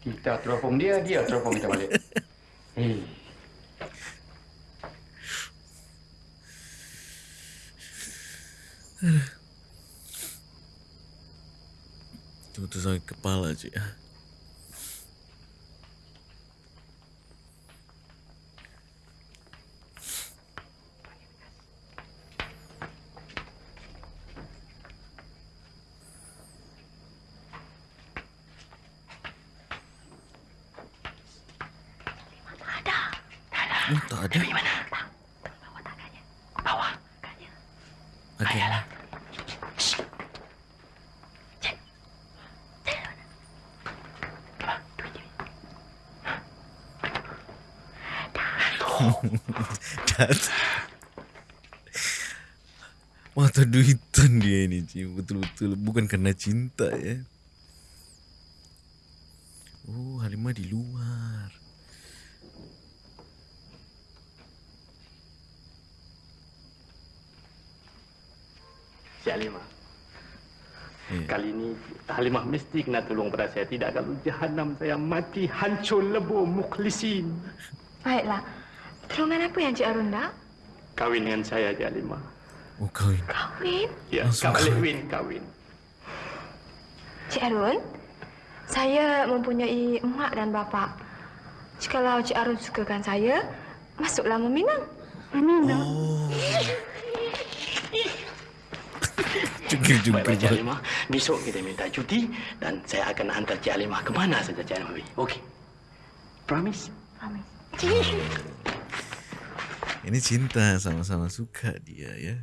Speaker 4: Kita teropong dia, dia teropong kita balik. Hei.
Speaker 1: tuh sakit kepala cik. Oh, tak ada. Di mana?
Speaker 4: Bawah.
Speaker 1: Okey. Dat. Mata duitan dia ni Cik Betul-betul Bukan kerana cinta ya Oh Halimah di luar
Speaker 5: Cik Halimah.
Speaker 1: Eh.
Speaker 5: Kali ini Halimah mesti kena tolong pada saya. Tidak kalau jahanam saya mati hancur lebur mukhlisin.
Speaker 6: Baiklah. Tolongan apa yang Cik Arun nak?
Speaker 5: Kawin dengan saya, Cik Halimah.
Speaker 1: Oh kahwin
Speaker 6: Kahwin?
Speaker 5: Ya,
Speaker 1: Langsung
Speaker 5: Kak Balik
Speaker 1: kahwin.
Speaker 5: Win kahwin.
Speaker 6: Cik Arun, saya mempunyai emak dan bapa. Jikalau Cik Arun sukakan saya, masuklah meminang. Meminang?
Speaker 1: Oh
Speaker 5: Baik-baik,
Speaker 1: Jungkir-jungkir
Speaker 5: Cik Halimah. Besok kita minta cuti dan saya akan hantar Cik Halimah ke mana saja Cik Halimah pergi. Okey. Promise?
Speaker 6: Promise.
Speaker 1: Ini cinta Sama-sama suka dia ya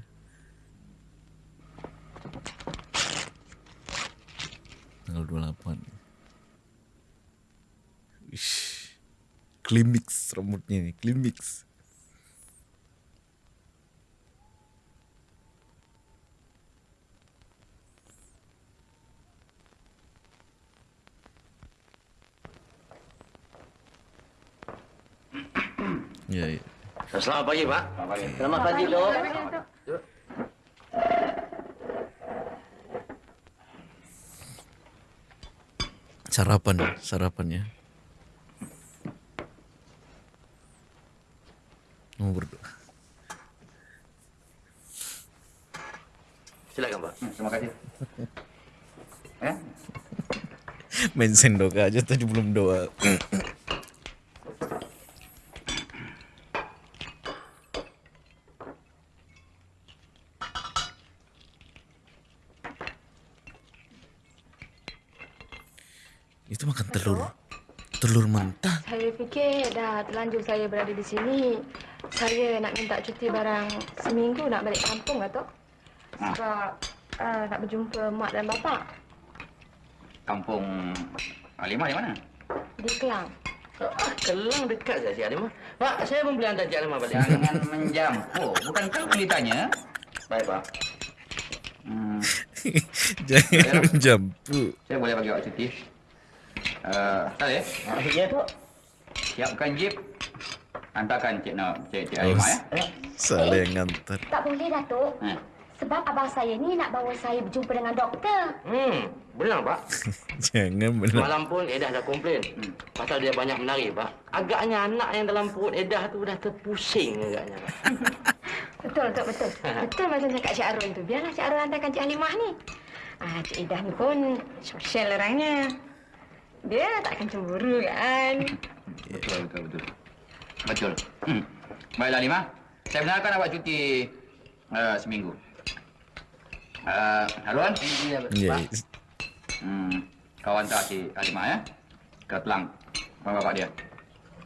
Speaker 1: Tanggal 28 Wish. Klimix rambutnya nih Klimix Ya, ya.
Speaker 2: Selamat pagi, Pak. Selamat pagi. Selamat pagi, Dok.
Speaker 1: Sarapan, sarapannya. Mau berdoa.
Speaker 2: Silakan, Pak.
Speaker 4: Hmm, terima kasih. Eh?
Speaker 1: Main sendok aja tadi belum doa.
Speaker 6: Terlanjur saya berada di sini. Saya nak minta cuti barang seminggu nak balik kampung, Datuk. Sebab uh, nak berjumpa mak dan bapa
Speaker 4: Kampung Halimah di mana?
Speaker 6: di Kelang.
Speaker 2: Ah, Kelang dekat saja, Cik Halimah. Pak, saya pun boleh hantar Cik Halimah balik.
Speaker 4: Jangan menjampu. Bukan kau yang ditanya.
Speaker 2: Baik, Pak.
Speaker 4: Hmm,
Speaker 1: Jangan menjampu.
Speaker 4: saya boleh bagi awak cuti. Uh, Saleh,
Speaker 2: Ya, Tok.
Speaker 4: siapkan jeep. Hantarkan Cik Nak, Cik, Cik
Speaker 1: Oh,
Speaker 4: Halimah ya.
Speaker 1: Salah yang ngantar.
Speaker 6: Tak boleh, Datuk.
Speaker 4: Eh.
Speaker 6: Sebab abang saya ni nak bawa saya berjumpa dengan doktor.
Speaker 2: Hmm, benar, Pak.
Speaker 1: Jangan benar.
Speaker 2: Semalam pun Edah dah komplain.
Speaker 4: Hmm.
Speaker 2: Pasal dia banyak menari, Pak. Agaknya anak yang dalam perut Edah tu dah terpusing agaknya, Pak.
Speaker 6: Betul, betul, betul. betul macam cakap Cik Arun tu. Biarlah Cik Arun hantarkan Cik Halimah ni. Ah, Cik Idah ni pun sosial orangnya. Dia takkan cemburu kan?
Speaker 4: Betul, betul, betul. Betul. Hmm. Baiklah, Halimah. Saya benarkan awak cuti uh, seminggu. Uh, Harun?
Speaker 2: Ya,
Speaker 1: Ya,
Speaker 4: Hmm, kau hantar si Halimah ya. Ke Telang. Rumah bapak dia.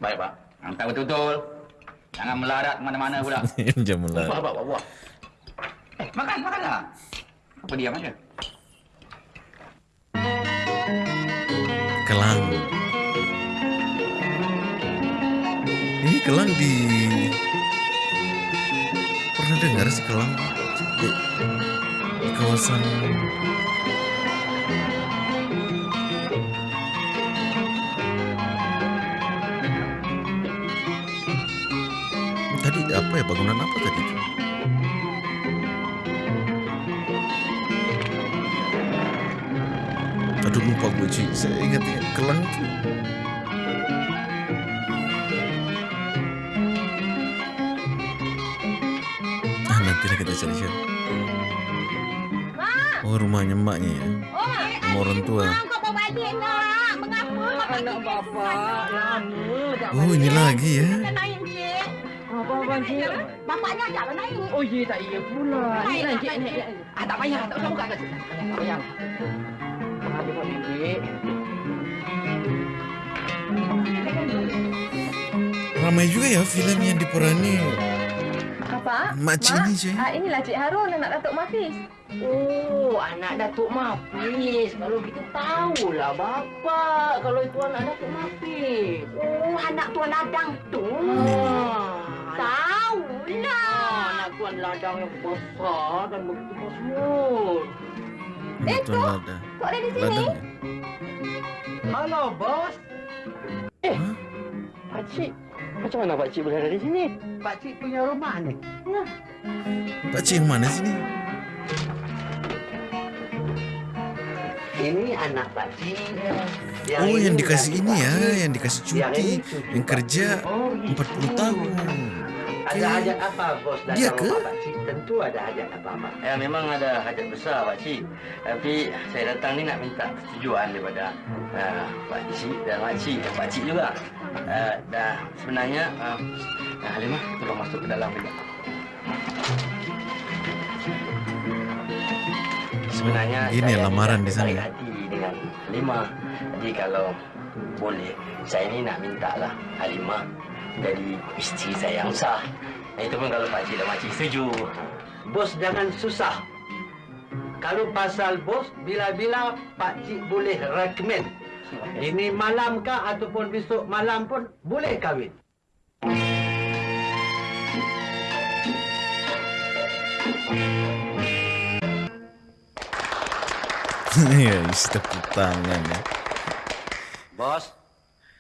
Speaker 2: Baik, Pak.
Speaker 4: Hantar betul-betul. Jangan melarat mana-mana pula.
Speaker 1: jangan
Speaker 2: Buah,
Speaker 1: lah.
Speaker 2: Pak, buah, buah.
Speaker 4: Eh, makan, makanlah. Apa diam aja?
Speaker 1: Kelang. Kelang di pernah dengar sih Kelang? Di, di kawasan tadi apa ya? Bangunan apa tadi aduh lupa gue cuy saya ingat ya kelang tuh Ah lah kita cari. Oh rumahnya emaknya ya. Rumah orang tua. Oh ini lagi ya.
Speaker 6: naik cik. Apa-apa cik? Bapaknya ajak lah naik. Oh iya tak iya pula. Naik naik cik naik. Ah tak payah tak usah buka ke cik. Tak payah. Ah dia buat cik.
Speaker 1: Ramai juga ya film yang diperani Makcik
Speaker 6: Mak?
Speaker 1: ni cuy.
Speaker 6: Ah inilah Cik Harun anak Datuk Mafiz.
Speaker 5: Oh, anak Datuk Mafis. Kalau gitu tahulah bapak. Kalau itu anak Datuk Mafis.
Speaker 3: Oh, anak Tuan Ladang tu.
Speaker 5: Ah,
Speaker 3: Tahulah.
Speaker 5: anak tuan ladang yang besar dan begitu masmur.
Speaker 1: Tuan lada.
Speaker 6: Kok ada di sini?
Speaker 1: Ladang?
Speaker 5: Halo, bos. Eh,
Speaker 1: Hah?
Speaker 5: Pakcik. Macam mana Pakcik boleh ada di sini? Pakcik punya rumah ni.
Speaker 1: Pakcik yang mana sini?
Speaker 5: Ini anak Pakcik.
Speaker 1: Oh yang dikasih ini ya, yang dikasih cuti, yang kerja
Speaker 5: Oh,
Speaker 1: 40 tahun.
Speaker 5: Ada hajat apa bos datang
Speaker 1: Dia ke?
Speaker 5: rumah Pakcik? Tentu ada hajat apa-apa.
Speaker 2: Ya memang ada hajat besar Pak Cik. Tapi saya datang ni nak minta persetujuan daripada uh, Pak Cik dan Mak Cik dan Pak Cik juga. Uh, dah sebenarnya uh, uh, Halimah tolong masuk ke dalam sekejap. Sebenarnya
Speaker 1: ini lamaran di sana.
Speaker 2: hati dengan Halimah. Jadi kalau boleh saya ni nak minta lah Halimah jadi isteri saya yang sah. Itu pun kalau Pak Cik dan Mak Cik setuju.
Speaker 5: Bos jangan susah. Kalau pasal bos, bila-bila Pakcik boleh recommend. Ini malam kah ataupun besok malam pun boleh kahwin.
Speaker 1: ya, isi tepuk tangan ya.
Speaker 7: Bos,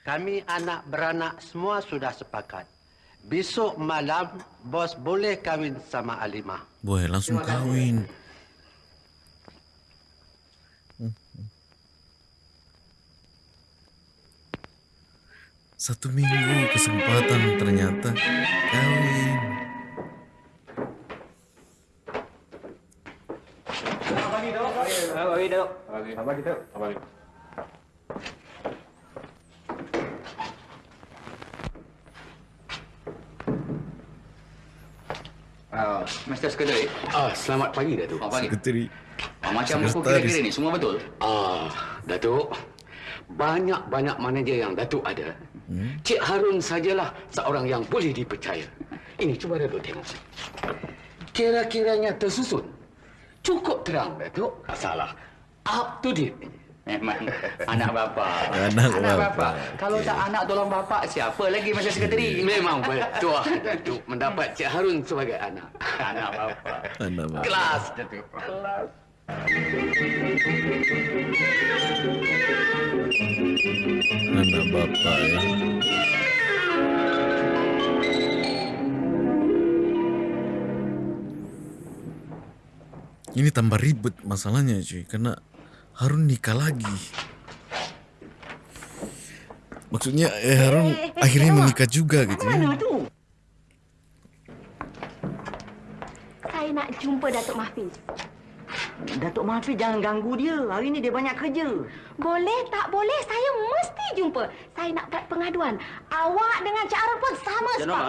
Speaker 7: kami anak beranak semua sudah sepakat. Besok malam, bos boleh kahwin sama Alimah.
Speaker 1: Boy, langsung kawin. Satu minggu kesempatan ternyata kawin.
Speaker 4: Uh, Mr. Sekretari.
Speaker 8: Ah, selamat pagi Datuk.
Speaker 4: Selamat pagi.
Speaker 1: Sekretari.
Speaker 4: Ah, macam buku
Speaker 1: Sekretaris.
Speaker 4: kira-kira ni, semua betul?
Speaker 8: Ah, Datuk. Banyak-banyak manager yang Datuk ada.
Speaker 1: Hmm?
Speaker 8: Cik Harun sajalah seorang yang boleh dipercaya. Ini cuba Datuk tengok. Kira-kiranya tersusun. Cukup terang, Datuk. Tak salah. Up to date.
Speaker 4: Memang anak bapa.
Speaker 1: Anak bapa.
Speaker 4: Kalau tak anak tolong bapa, siapa lagi Mr. Sekretari?
Speaker 8: Memang betul, Datuk. Mendapat Cik Harun sebagai anak.
Speaker 4: Anak bapa.
Speaker 1: Anak bapa.
Speaker 8: Kelas, Datuk.
Speaker 1: Anak bapa ya. Ini tambah ribet masalahnya cuy Karena Harun nikah lagi Maksudnya eh, Harun akhirnya menikah juga gitu ya
Speaker 3: tu? Saya nak jumpa Datuk Mahfiz.
Speaker 5: Datuk Mahfiz jangan ganggu dia. Hari ni dia banyak kerja.
Speaker 3: Boleh tak boleh, saya mesti jumpa. Saya nak buat pengaduan. Awak dengan Cik Arun pun sama sebab.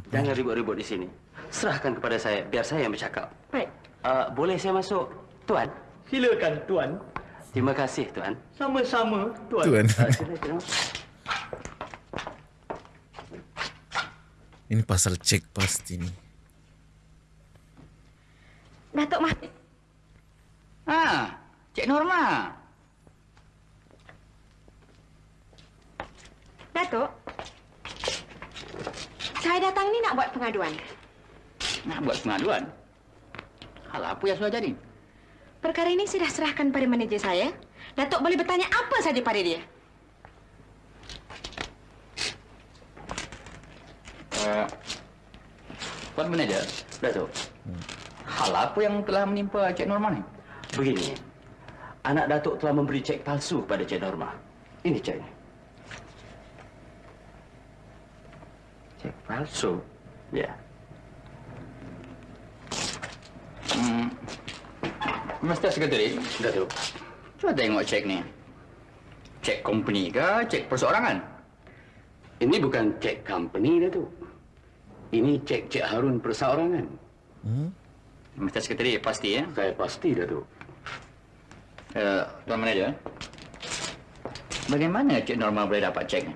Speaker 1: Apa?
Speaker 2: jangan ribut-ribut di sini. Serahkan kepada saya, biar saya yang bercakap.
Speaker 3: Baik.
Speaker 2: Uh, boleh saya masuk, Tuan?
Speaker 5: Silakan tuan.
Speaker 2: Terima kasih, Tuan.
Speaker 5: Sama-sama tuan.
Speaker 1: Tuan. Ini pasal cek pasti nih
Speaker 3: Datuk Mahfiz.
Speaker 4: Ha, Cik Norma.
Speaker 3: Datuk. Saya datang ni nak buat pengaduan.
Speaker 4: Nak buat pengaduan. Hal apa yang sudah jadi?
Speaker 3: Perkara ini sudah serahkan pada manajer saya. Datuk boleh bertanya apa saja pada dia.
Speaker 4: Uh, Tuan Manager,
Speaker 2: Datuk,
Speaker 4: hal apa yang telah menimpa Cik Norma ni?
Speaker 2: begini. Anak Datuk telah memberi cek palsu kepada Cik Norma. Ini ceknya.
Speaker 4: Cik palsu.
Speaker 2: Ya.
Speaker 4: Hmm. Mr. Secretary,
Speaker 2: Datuk.
Speaker 4: cuba tengok cek ni. Cek company ke, cek perseorangan?
Speaker 2: Ini bukan cek company, Datuk. Ini cek Cik Harun perseorangan.
Speaker 4: Mr. Secretary, pasti ya?
Speaker 2: Saya pasti, Datuk.
Speaker 4: Uh, Tuan Manager, bagaimana Cik Norma boleh dapat cek ni?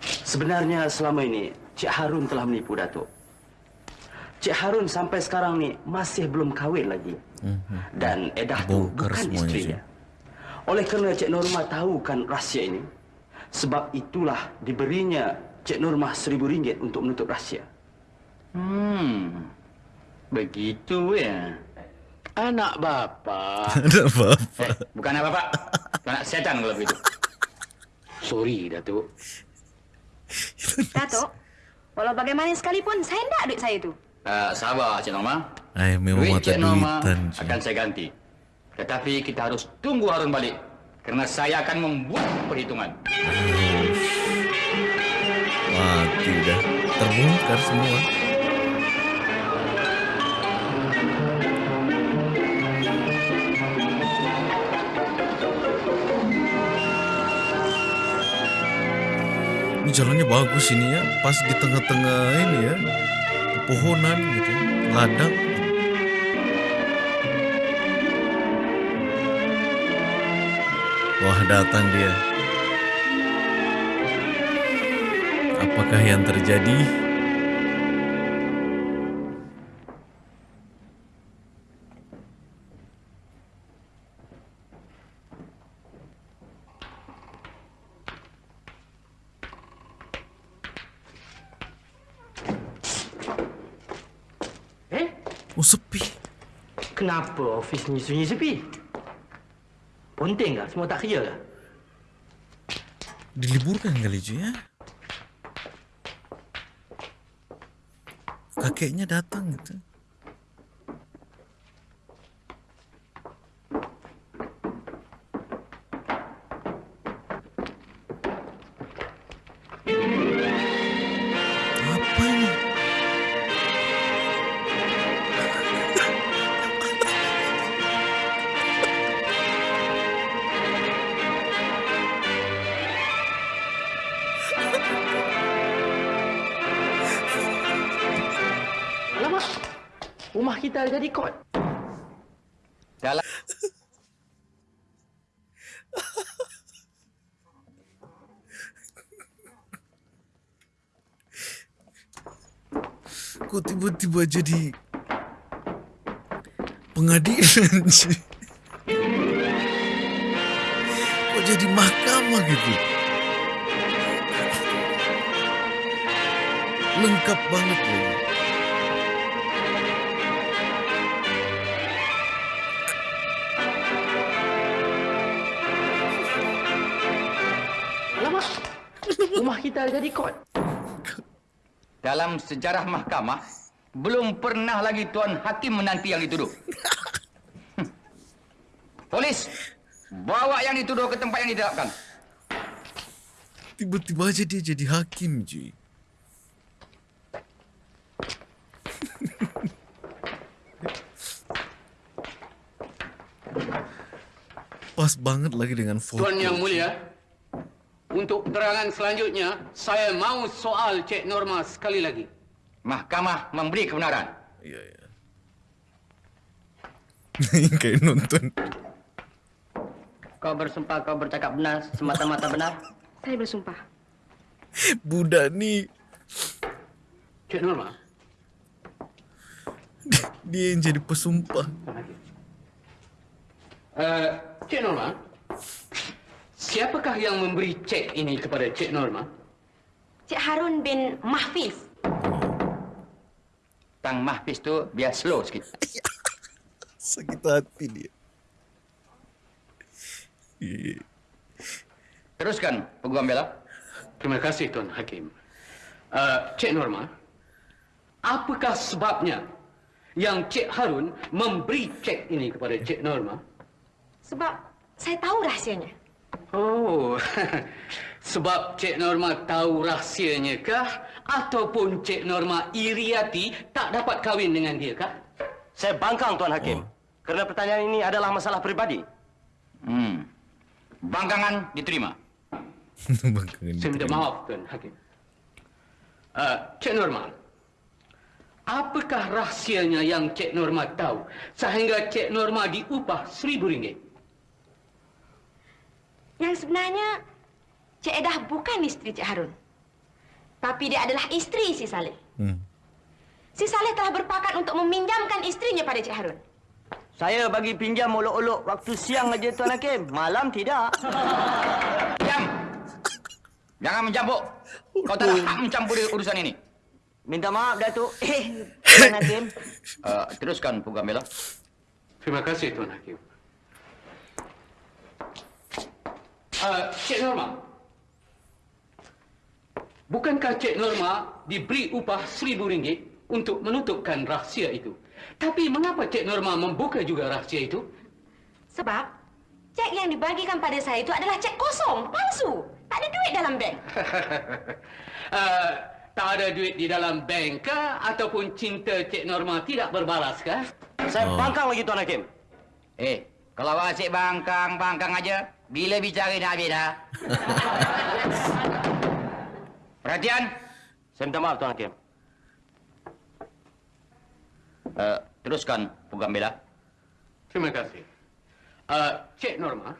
Speaker 2: Sebenarnya selama ini Cik Harun telah menipu Datuk. Cik Harun sampai sekarang ni masih belum kahwin lagi. Dan Edah tu bukan
Speaker 1: semuanya,
Speaker 2: isterinya. Oleh kerana Cik Norma tahu kan rahsia ini, sebab itulah diberinya Cik Norma seribu ringgit untuk menutup rahsia.
Speaker 4: Hmm, begitu ya.
Speaker 8: Anak bapa.
Speaker 1: Ada apa?
Speaker 4: Eh, bukan apa Pak. Anak setan kalau begitu.
Speaker 8: Sorry, Datuk.
Speaker 3: Datuk, walau bagaimana sekalipun, saya tidak duit saya tu.
Speaker 4: Uh, sabar Cik Norma.
Speaker 1: Ay, memang
Speaker 4: Duit Cik Norma
Speaker 1: duitan. Cik.
Speaker 4: akan saya ganti. Tetapi kita harus tunggu Harun balik. Kerana saya akan membuat perhitungan.
Speaker 1: Mati dah. Terbongkar semua. Ini jalannya bagus ini ya, pas di tengah-tengah ini ya, pepohonan gitu, ladang. Wah datang dia. Apakah yang terjadi?
Speaker 2: Kenapa ofis ni sunyi sepi? Ponteng ke? Semua tak kerja ke?
Speaker 1: Diliburkan kali je ya. Kakeknya datang gitu.
Speaker 2: Kita jadi kot.
Speaker 4: Dalam
Speaker 1: Kok tiba-tiba jadi pengadilan? Kok jadi mahkamah gitu? Lengkap banget lagi.
Speaker 2: Rumah kita jadi kot.
Speaker 4: dalam sejarah mahkamah belum pernah lagi tuan hakim menanti yang dituduh. Polis, bawa yang dituduh ke tempat yang ditetapkan.
Speaker 1: Tiba-tiba aja dia jadi hakim cuy. Pas banget lagi dengan foto.
Speaker 8: Tuan Yang Mulia, untuk keterangan selanjutnya, saya mau soal Cik Norma sekali lagi.
Speaker 4: Mahkamah memberi kebenaran.
Speaker 1: Iya, iya. Kayak nonton.
Speaker 5: Kau bersumpah kau bercakap benar, semata-mata benar.
Speaker 3: Saya bersumpah.
Speaker 1: Budak nih
Speaker 8: Cik Norma,
Speaker 1: dia yang jadi pesumpah.
Speaker 8: uh, Cik Norma, siapakah yang memberi cek ini kepada Cik Norma?
Speaker 3: Cik Harun bin Mahfiz.
Speaker 4: Tang Mahfiz tu biar slow sikit.
Speaker 1: Sakit hati dia.
Speaker 4: Teruskan, Peguam Bela.
Speaker 8: Terima kasih Tuan Hakim. Uh, Cik Norma, apakah sebabnya yang Cik Harun memberi cek ini kepada Cik Norma?
Speaker 6: Sebab saya tahu rahsianya.
Speaker 8: Oh, sebab Cik Norma tahu rahsianya kah? Ataupun Cik Norma iri hati tak dapat kahwin dengan dia kah?
Speaker 2: Saya bangkang Tuan Hakim. Kerana pertanyaan ini adalah masalah peribadi.
Speaker 4: Hmm. Bangkangan diterima.
Speaker 1: Bangkangan
Speaker 8: Saya minta maaf Tuan Hakim. Uh, Cik Norma, apakah rahsianya yang Cik Norma tahu sehingga Cik Norma diupah seribu ringgit?
Speaker 6: Yang sebenarnya, Cik Edah bukan isteri Cik Harun. Tapi dia adalah isteri si Saleh.
Speaker 1: Hmm.
Speaker 6: Si Saleh telah berpakat untuk meminjamkan isterinya pada Cik Harun.
Speaker 2: Saya bagi pinjam olok-olok waktu siang aja Tuan Hakim. Malam tidak.
Speaker 4: Diam! Jangan mencampur. Kau tak ada hak mencampur urusan ini.
Speaker 2: Minta maaf Datuk. Eh, Tuan Hakim.
Speaker 4: Uh, teruskan program bela.
Speaker 8: Terima kasih Tuan Hakim. Uh, Cik Norma, bukankah Cik Norma diberi upah seribu ringgit untuk menutupkan rahsia itu? Tapi mengapa Cik Norma membuka juga rahsia itu?
Speaker 6: Sebab cek yang dibagikan pada saya itu adalah cek kosong, palsu. Tak ada duit dalam bank.
Speaker 8: uh, tak ada duit di dalam bank kah? Ataupun cinta Cik Norma tidak berbalas kah?
Speaker 2: Saya
Speaker 1: Oh.
Speaker 2: bangkang lagi Tuan Hakim.
Speaker 4: Eh, kalau asyik bangkang, bangkang aja. Bila bicara nak habis dah. Perhatian.
Speaker 2: Saya minta maaf Tuan Hakim.
Speaker 4: Uh, teruskan program bela.
Speaker 8: Terima kasih. Uh, Cik Norma,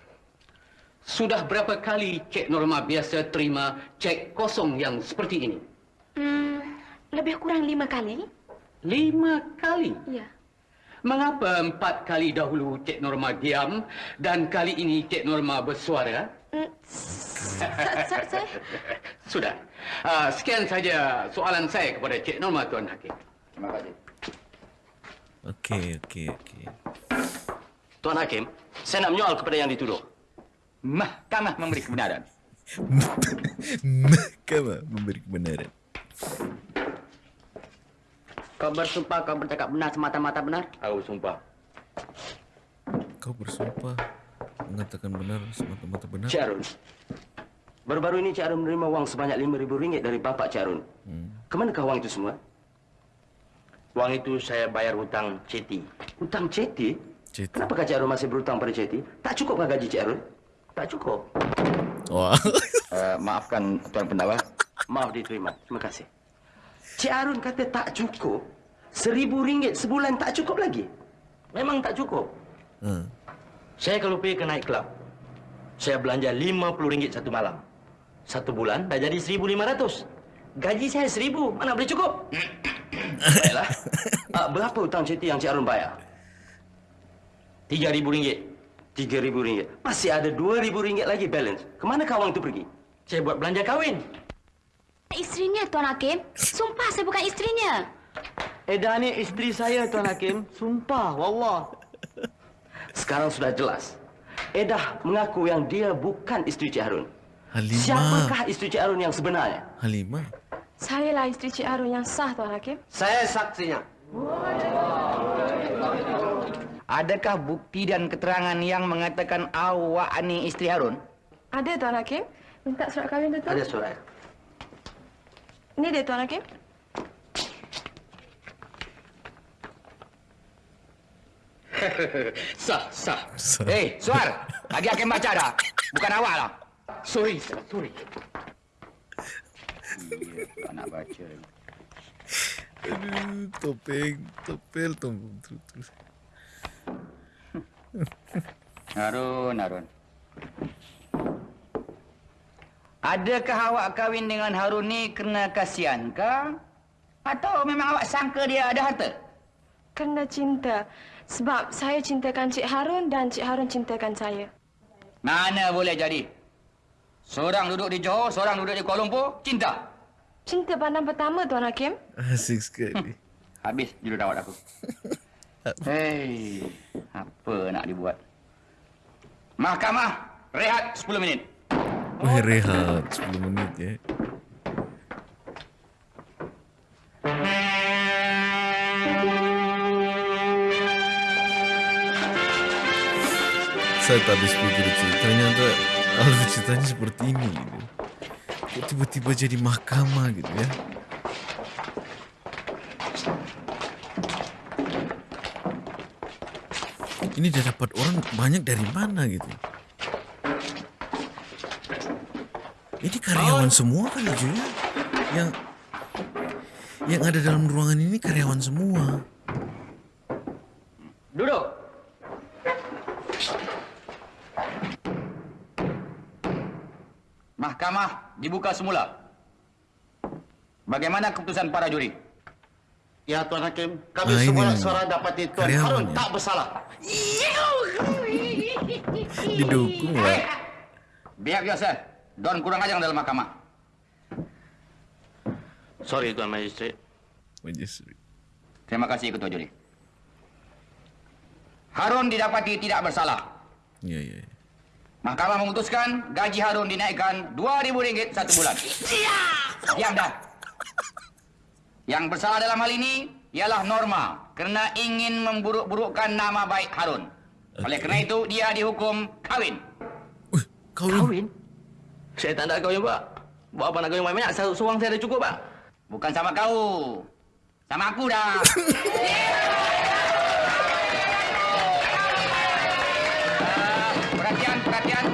Speaker 8: sudah berapa kali Cik Norma biasa terima cek kosong yang seperti ini?
Speaker 6: Hmm, lebih kurang lima kali.
Speaker 8: Lima kali.
Speaker 6: Ya.
Speaker 8: Mengapa empat kali dahulu Cik Norma diam dan kali ini Cik Norma bersuara?
Speaker 6: Hmm, sa- sa- saya...
Speaker 8: Sudah. Uh, sekian saja soalan saya kepada Cik Norma Tuan Hakim.
Speaker 4: Terima kasih.
Speaker 1: Okey, okey, okey.
Speaker 2: Tuan Hakim, saya nak menyoal kepada yang dituduh.
Speaker 4: Mahkamah memberi kebenaran.
Speaker 1: Mahkamah memberi kebenaran.
Speaker 2: Kau bersumpah kau bercakap benar semata-mata benar?
Speaker 5: Aku sumpah.
Speaker 1: Kau bersumpah mengatakan benar semata-mata benar.
Speaker 2: Cik Arun. Baru-baru ini Cik Arun menerima wang sebanyak RM5,000 dari bapak Cik Arun.
Speaker 1: Hmm.
Speaker 2: Kemanakah wang itu semua?
Speaker 5: Wang itu saya bayar hutang ceti.
Speaker 2: Hutang Ceti?
Speaker 1: Ceti.
Speaker 2: Kenapakah Cik Arun masih berhutang pada Ceti? Tak cukupkah gaji Cik Arun? Tak cukup.
Speaker 1: Wah.
Speaker 4: Uh, maafkan Tuan Pendakwa.
Speaker 2: Maaf diterima. Terima kasih. Cik Arun kata tak cukup. Seribu ringgit sebulan tak cukup lagi.
Speaker 5: Memang tak cukup.
Speaker 1: Hmm.
Speaker 5: Saya kalau pergi ke night club, saya belanja RM50 satu malam. Satu bulan dah jadi RM1,500. Gaji saya RM1,000. Mana boleh cukup?
Speaker 2: Baiklah. Ah, berapa hutang Ceti yang Cik Arun bayar?
Speaker 5: RM3,000.
Speaker 2: Tiga ribu ringgit. Masih ada dua ribu ringgit lagi balance. Kemana wang itu pergi?
Speaker 5: Saya buat belanja kahwin.
Speaker 3: Isterinya, Tuan Hakim. Sumpah saya bukan isterinya.
Speaker 2: Edah ni isteri saya, Tuan Hakim. Sumpah, wallah. Sekarang sudah jelas. Edah mengaku yang dia bukan isteri Cik Harun.
Speaker 1: Halimah.
Speaker 2: Siapakah isteri Cik Harun yang sebenarnya?
Speaker 1: Halimah.
Speaker 6: Saya lah isteri Cik Harun yang sah, Tuan Hakim.
Speaker 9: Saya saksinya.
Speaker 4: Adakah bukti dan keterangan yang mengatakan awak ni isteri Harun?
Speaker 6: Ada, Tuan Hakim. Minta surat kahwin tu, Tuan.
Speaker 9: Ada surat.
Speaker 6: Ini dia, Tuan Hakim.
Speaker 8: Sah, sah.
Speaker 4: Eh, Suar. Lagi akan baca dah. Bukan awak lah.
Speaker 8: Sorry, sir. Sorry.
Speaker 4: Iya, tak nak baca.
Speaker 1: Aduh, topeng, topel, topeng. Terus, terus.
Speaker 4: Harun, Harun. Adakah awak kahwin dengan Harun ni kerana kasihan kah? Atau memang awak sangka dia ada harta?
Speaker 6: Kerana cinta. Sebab saya cintakan Cik Harun dan Cik Harun cintakan saya.
Speaker 4: Mana boleh jadi? Seorang duduk di Johor, seorang duduk di Kuala Lumpur, cinta.
Speaker 6: Cinta pandang pertama, Tuan Hakim.
Speaker 1: Asik sekali.
Speaker 4: Habis judul dawat aku. Hei, apa nak dibuat? Mahkamah, rehat 10 minit.
Speaker 1: Weh rehat 10 menit ya. Saya tak habis pikir ceritanya Alur ceritanya seperti ini gitu. Kok tiba-tiba jadi mahkamah gitu ya? Ini dia dapat orang banyak dari mana gitu? ya karyawan semua kali cuy ya. Yang yang ada dalam ruangan ini karyawan semua.
Speaker 4: Duduk. Mahkamah dibuka semula. Bagaimana keputusan para juri?
Speaker 9: Ya Tuan Hakim, kami
Speaker 1: ini
Speaker 9: semua suara dapati Tuan Harun
Speaker 1: ya?
Speaker 9: tak bersalah.
Speaker 1: Didukung lah.
Speaker 4: Biar biasa. Don kurang ajar dalam mahkamah.
Speaker 5: Sorry Tuan Magistrat.
Speaker 1: Majestri.
Speaker 4: Terima kasih Ketua Juri. Harun didapati tidak bersalah.
Speaker 1: Ya ya. ya.
Speaker 4: Mahkamah memutuskan gaji Harun dinaikkan RM2,000 satu bulan. Diam dah. Yang bersalah dalam hal ini ialah Norma kerana ingin memburuk-burukkan nama baik Harun. Oleh kerana itu dia dihukum kahwin.
Speaker 1: Wih, kawin.
Speaker 5: Kahwin? Saya tak nak kahwin, Pak. Buat apa nak kahwin banyak-banyak? Satu Seorang saya dah cukup, Pak.
Speaker 4: Bukan sama kau. Sama aku dah. Ah, perhatian, perhatian.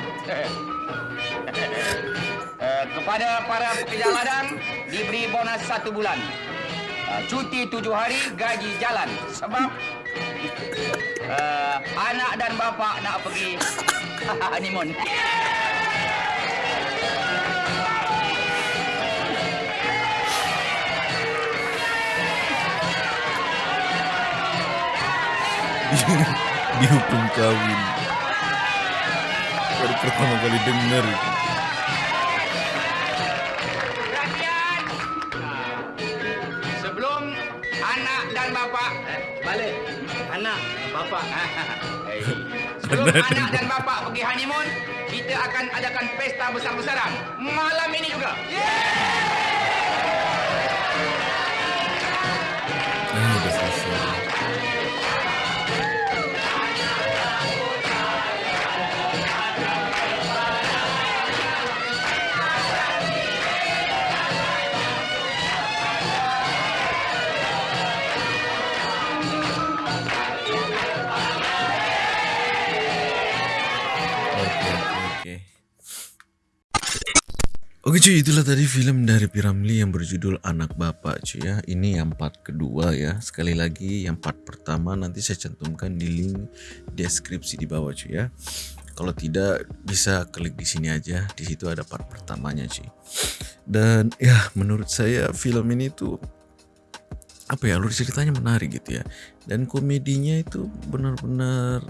Speaker 4: Eh, kepada para pekerja ladang diberi bonus satu bulan. Ah, cuti tujuh hari, gaji jalan. Sebab eh, anak dan bapa nak pergi honeymoon.
Speaker 1: Dihukum kawin. Baru pertama kali dengar itu.
Speaker 4: Perhatian. Sebelum anak dan bapa
Speaker 5: Balik. Anak, bapa.
Speaker 4: Sebelum anak dan bapa pergi honeymoon, kita akan adakan pesta besar-besaran. Malam ini juga.
Speaker 1: Oke cuy, itulah tadi film dari Piramli yang berjudul Anak Bapak cuy ya. Ini yang part kedua ya. Sekali lagi yang part pertama nanti saya cantumkan di link deskripsi di bawah cuy ya. Kalau tidak bisa klik di sini aja. Di situ ada part pertamanya cuy. Dan ya menurut saya film ini tuh apa ya alur ceritanya menarik gitu ya. Dan komedinya itu benar-benar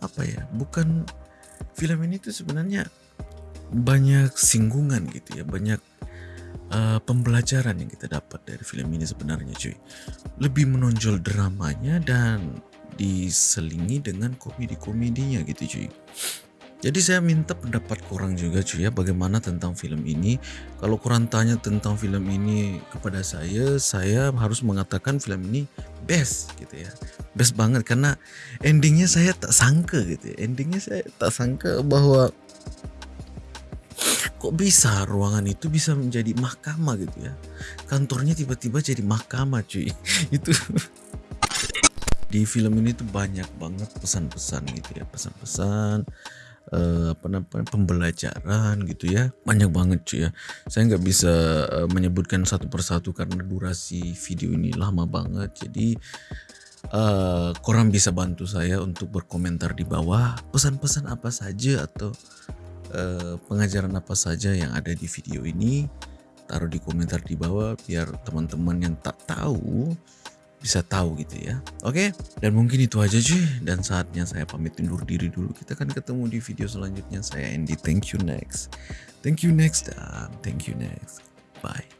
Speaker 1: apa ya? Bukan film ini tuh sebenarnya banyak singgungan gitu ya banyak uh, pembelajaran yang kita dapat dari film ini sebenarnya cuy. Lebih menonjol dramanya dan diselingi dengan komedi-komedinya gitu cuy. Jadi saya minta pendapat korang juga cuy ya bagaimana tentang film ini. Kalau korang tanya tentang film ini kepada saya saya harus mengatakan film ini best gitu ya. Best banget karena endingnya saya tak sangka gitu ya. Endingnya saya tak sangka bahwa kok bisa ruangan itu bisa menjadi mahkamah gitu ya? Kantornya tiba-tiba jadi mahkamah cuy. Itu di film ini tuh banyak banget pesan-pesan gitu ya pesan-pesan eh, apa namanya pembelajaran gitu ya. Banyak banget cuy ya. Saya nggak bisa eh, menyebutkan satu persatu karena durasi video ini lama banget. Jadi eh korang bisa bantu saya untuk berkomentar di bawah pesan-pesan apa saja atau eh, pengajaran apa saja yang ada di video ini taruh di komentar di bawah biar teman-teman yang tak tahu bisa tahu gitu ya. Oke dan mungkin itu aja cuy. Dan saatnya saya pamit undur diri dulu. Kita akan ketemu di video selanjutnya. Saya Andy. Thank you next. Thank you next dan thank you next. Bye